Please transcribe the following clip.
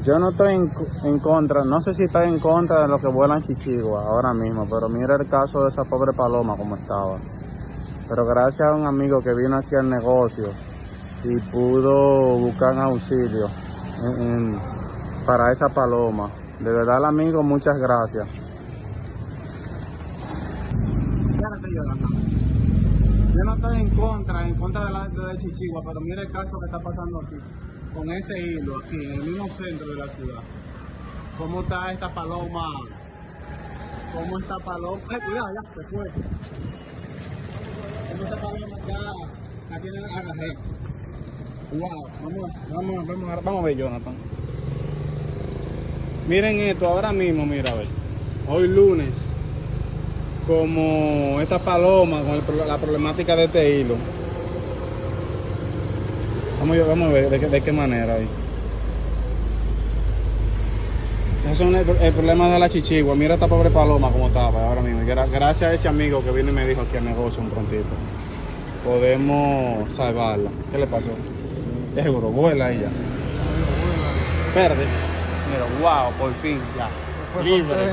Yo no estoy en, contra, no sé si estoy en contra de los que vuelan chichigua ahora mismo, pero mira el caso de esa pobre paloma como estaba. Pero gracias a un amigo que vino aquí al negocio y pudo buscar auxilio para esa paloma. De verdad, el amigo, muchas gracias. Yo no estoy en contra, en contra de la de Chichigua, pero mira el caso que está pasando aquí, con ese hilo aquí, en el mismo centro de la ciudad. ¿Cómo está esta paloma? ¿Cómo esta paloma? Ay, cuidado, ya se fue. ¿Cómo esta paloma ya, aquí en el agarré? Wow, vamos, vamos, vamos, vamos a ver, Jonathan. Miren esto ahora mismo, mira, a ver. Hoy lunes, como esta paloma con la problemática de este hilo. Vamos, a- vamos a ver de qué, de qué manera ahí. Esos son el, el problema de la chichigua. Mira esta pobre paloma como estaba ahora mismo. Gracias a ese amigo que vino y me dijo aquí al negocio un prontito. Podemos salvarla. ¿Qué le pasó? Seguro, vuela ella. Verde. Mira, wow, por fin ya. Libre.